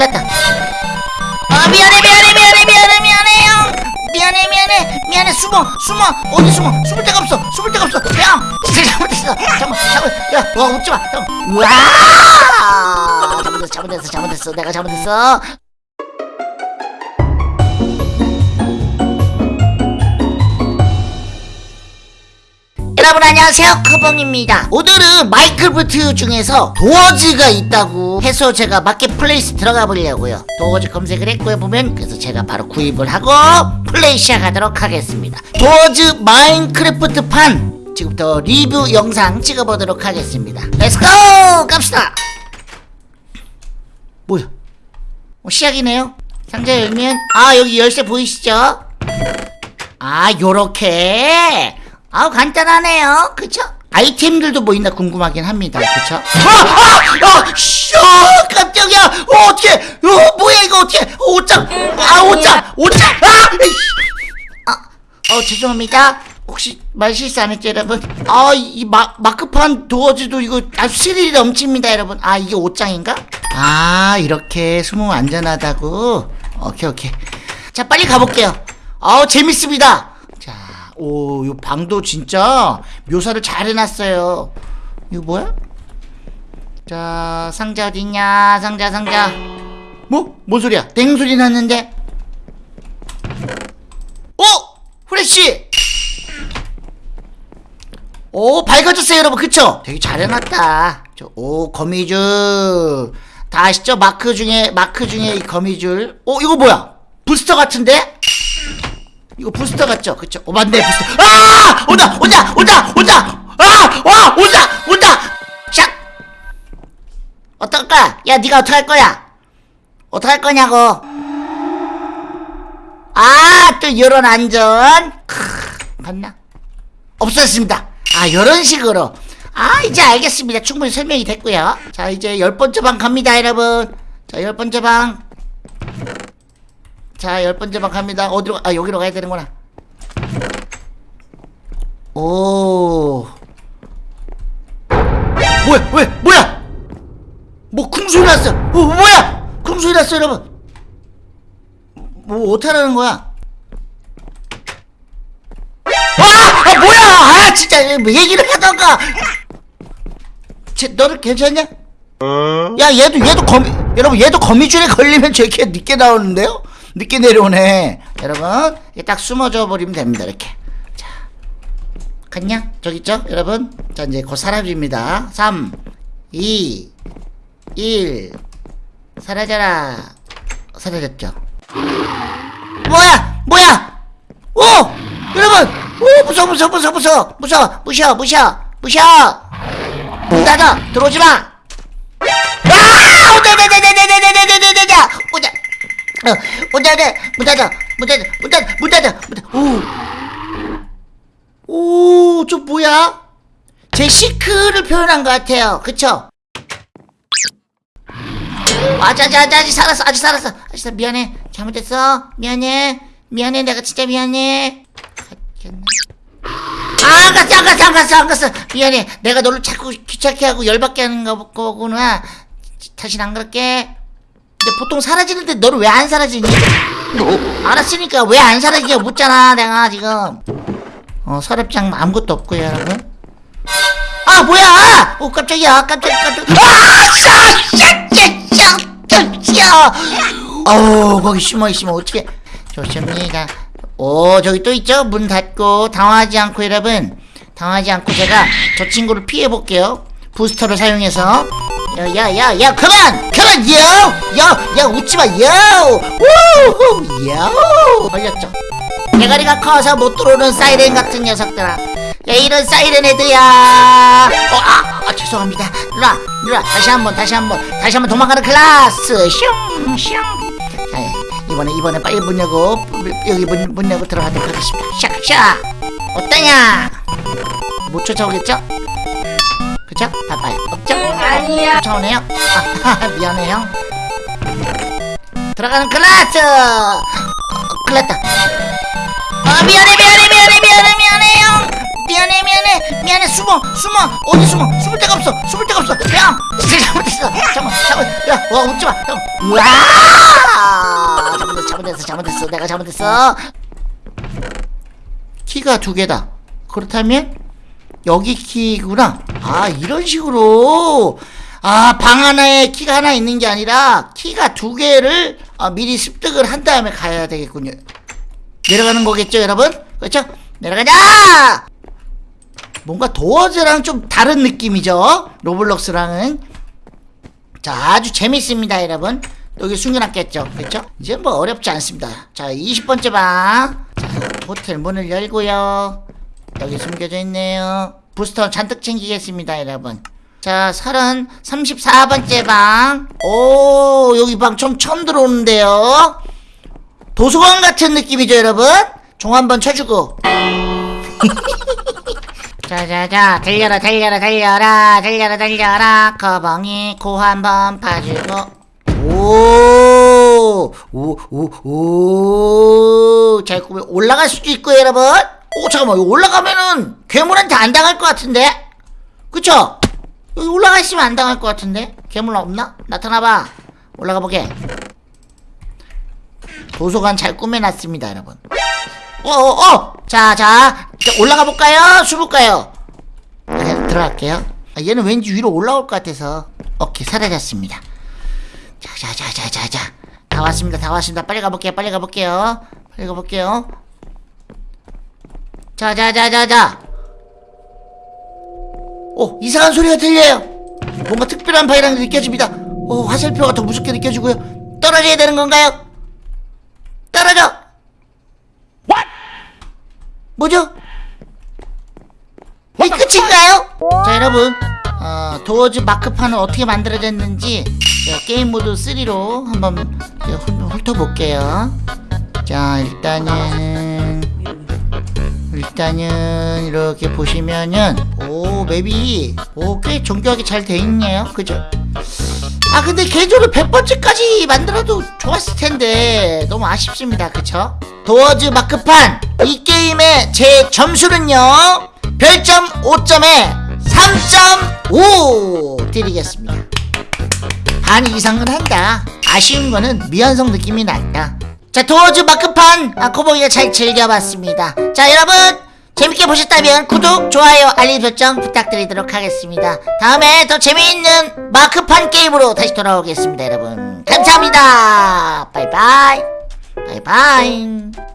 났다 아 미안해 미안해 미안해 미안해 미안해요 미안해 미안해 미안해 숨어 숨어 어디 숨어 숨을 데가 없어 숨을 데가 없어 야 진짜 잘못했어 잠깐 잠깐 야와 웃지마 와 잘못했어 잘못했어 내가 잘못했어 여러분 안녕하세요. 커봉입니다. 오늘은 마인크래프트 중에서 도어즈가 있다고 해서 제가 마켓플레이스 들어가 보려고요. 도어즈 검색을 했고요 보면. 그래서 제가 바로 구입을 하고 플레이 시작하도록 하겠습니다. 도어즈 마인크래프트 판 지금부터 리뷰 영상 찍어보도록 하겠습니다. Let's go 갑시다! 뭐야? 어, 시작이네요. 상자 열면 아 여기 열쇠 보이시죠? 아 요렇게 아우 간단하네요 그쵸? 아이템들도 뭐 있나 궁금하긴 합니다 그쵸? 아! 아! 아! 쇼! 깜짝이야! 어, 어떡해! 어, 뭐야 이거 어떡해! 어, 옷장! 아 옷장! 옷장! 아! 아! 어 죄송합니다 혹시 말 실수 안 했죠 여러분? 아 이 마, 마크판 도어즈도 이거 아주 스릴이 넘칩니다 여러분 아 이게 옷장인가? 아 이렇게 숨으면 안전하다고? 오케이 오케이 자 빨리 가볼게요 아우 재밌습니다 자, 오, 이 방도 진짜 묘사를 잘 해놨어요. 이거 뭐야? 자, 상자 어딨냐? 상자, 상자. 뭐? 뭔 소리야? 땡 소리 났는데? 어? 후레쉬! 오, 밝아졌어요, 여러분. 그쵸? 되게 잘 해놨다. 저, 오, 거미줄. 다 아시죠? 마크 중에, 마크 중에 이 거미줄. 오, 이거 뭐야? 부스터 같은데? 이거 부스터 같죠? 그쵸? 어 맞네 부스터 아! 온다! 온다! 온다! 온다! 아! 와! 온다! 온다! 샥! 어떨까? 야 니가 어떡할 거야? 어떡할 거냐고 아! 또 요런 안전 크, 갔나? 없었습니다 아 요런 식으로 아 이제 알겠습니다 충분히 설명이 됐고요 자 이제 열 번째 방 갑니다 여러분 자 열 번째 방 자, 열 번째 방 갑니다. 어디로, 가- 아, 여기로 가야 되는구나. 오. 뭐야, 왜, 뭐야? 뭐, 쿵소리 났어. 어, 뭐야? 쿵소리 났어, 여러분. 뭐, 어떡하라는 거야? 아! 아, 뭐야! 아, 진짜, 뭐 얘기를 하던가! 쟤, 너는 괜찮냐? 야, 얘도, 얘도 거미, 여러분, 얘도 거미줄에 걸리면 저렇게 늦게 나오는데요? 늦게 내려오네 여러분 딱 숨어져 버리면 됩니다 이렇게 자 갔냐? 저기 있죠? 여러분 자 이제 곧 사라집니다 3 2 1 사라져라 사라졌죠 뭐야 뭐야 오 여러분 오 무서워 무서워 무서워 무서워 무서워 무셔 무셔 무셔 문 닫아 들어오지마 아 오자 오자 오자 오자 오자 오자 문 닫아, 문 닫아, 문 닫아, 문 닫아, 문 닫아. 오, 오, 저 뭐야? 제 시크를 표현한 것 같아요. 그쵸? 아자, 아자, 아자, 아직 살았어, 아직 살았어. 아직 살았어. 미안해. 잘못했어. 미안해. 미안해, 내가 진짜 미안해. 아, 안 갔어, 안 갔어, 안 갔어, 안 갔어. 미안해. 내가 너를 자꾸 귀찮게 하고 열받게 하는 거- 거구나. 다신 안 그럴게. 근데 보통 사라지는데 너를 왜 안 사라지니? 알았으니까 왜 안 사라지냐 묻잖아 내가 지금. 어 서랍장 아무것도 없고요 여러분. 아 뭐야! 오 깜짝이야. 깜짝 깜짝. 아샤샤샤샤샤 어우 거기 숨어 있으면 어떻게 좋습니다. 오 저기 또 있죠? 문 닫고 당황하지 않고 여러분. 당황하지 않고 제가 저 친구를 피해 볼게요. 부스터를 사용해서 야야야야 그만! 그만 요야야 웃지마 요 우후 요 걸렸죠? 대가리가 커서 못 들어오는 사이렌 같은 녀석들아. 야 이런 사이렌 애들야. 어, 아, 아 죄송합니다. 누나 누나 다시 한번 다시 한번. 다시 한번 도망가는 클라스. 슝슝. 자, 이번에 이번에 빨리 문 열고 여기 문, 문 열고 들어가도록 하겠습니다. 샥샥. 어떠냐? 못 쫓아오겠죠? 그쵸? 바빠요. 없죠? 아니야. 쫓아오네요? 아, 미안해요. 들어가는 클라스! 어, 큰일 났다. 아 미안해 미안해 미안해 미안해 미안해요. 미안해 미안해 미안해. 숨어 숨어. 어디 숨어? 숨을 데가 없어. 숨을 데가 없어. 야 잘못했어 잠깐만 잠깐 야와 웃지마. 우와 잘못했어 잘못했어 잘못했어. 내가 잘못했어. 키가 두 개다. 그렇다면 여기 키구나 아 이런 식으로. 아 방 하나에 키가 하나 있는 게 아니라 키가 두 개를 아, 미리 습득을 한 다음에 가야 되겠군요. 내려가는 거겠죠 여러분? 그렇죠? 내려가자! 뭔가 도어즈랑 좀 다른 느낌이죠? 로블록스랑은. 자 아주 재밌습니다 여러분. 여기 숨겨놨겠죠? 그렇죠? 이제 뭐 어렵지 않습니다. 자 20번째 방. 자, 호텔 문을 열고요. 여기 숨겨져 있네요 부스터 잔뜩 챙기겠습니다 여러분. 자 30, 34번째 방 오 여기 방좀 처음 들어오는데요. 도서관 같은 느낌이죠 여러분? 종 한번 쳐주고. 자자자 달려라 달려라 달려라 달려라 달려라. 거봉이 코 한번 파주고. 오오오오잘 꾸며 올라갈 수도 있고 여러분 오 잠깐만 이거 올라가면은 괴물한테 안 당할 것 같은데? 그쵸? 여기 올라가 있으면 안 당할 것 같은데? 괴물 없나? 나타나봐. 올라가 보게. 도서관 잘 꾸며놨습니다 여러분. 어어어! 자자 이제 올라가 볼까요? 숨을까요? 네, 들어갈게요. 아, 얘는 왠지 위로 올라올 것 같아서. 오케이 사라졌습니다. 자자자자자자. 다 왔습니다 다 왔습니다. 빨리 가볼게요 빨리 가볼게요. 빨리 가볼게요 자자자자자. 오 이상한 소리가 들려요. 뭔가 특별한 바이랑이 느껴집니다. 오 화살표가 더 무섭게 느껴지고요. 떨어져야 되는 건가요? 떨어져! 뭐죠? 이 끝인가요? 자 여러분. 어, 도어즈 마크판은 어떻게 만들어졌는지 게임 모드 3로 한번 훑어볼게요. 자 일단은 일단은 이렇게 보시면은 오 맵이 오꽤 정교하게 잘 돼 있네요. 그죠? 아 근데 개조를 100번째까지 만들어도 좋았을 텐데 너무 아쉽습니다. 그쵸? 도어즈 마크판! 이 게임의 제 점수는요 별점 5점에 3.5 드리겠습니다. 반 이상은 한다. 아쉬운 거는 미완성 느낌이 난다 자 도어즈 마크판 아, 코보기가 잘 즐겨봤습니다. 자 여러분 재밌게 보셨다면 구독, 좋아요, 알림 설정 부탁드리도록 하겠습니다. 다음에 더 재미있는 마크판 게임으로 다시 돌아오겠습니다 여러분. 감사합니다. 바이바이. 바이바이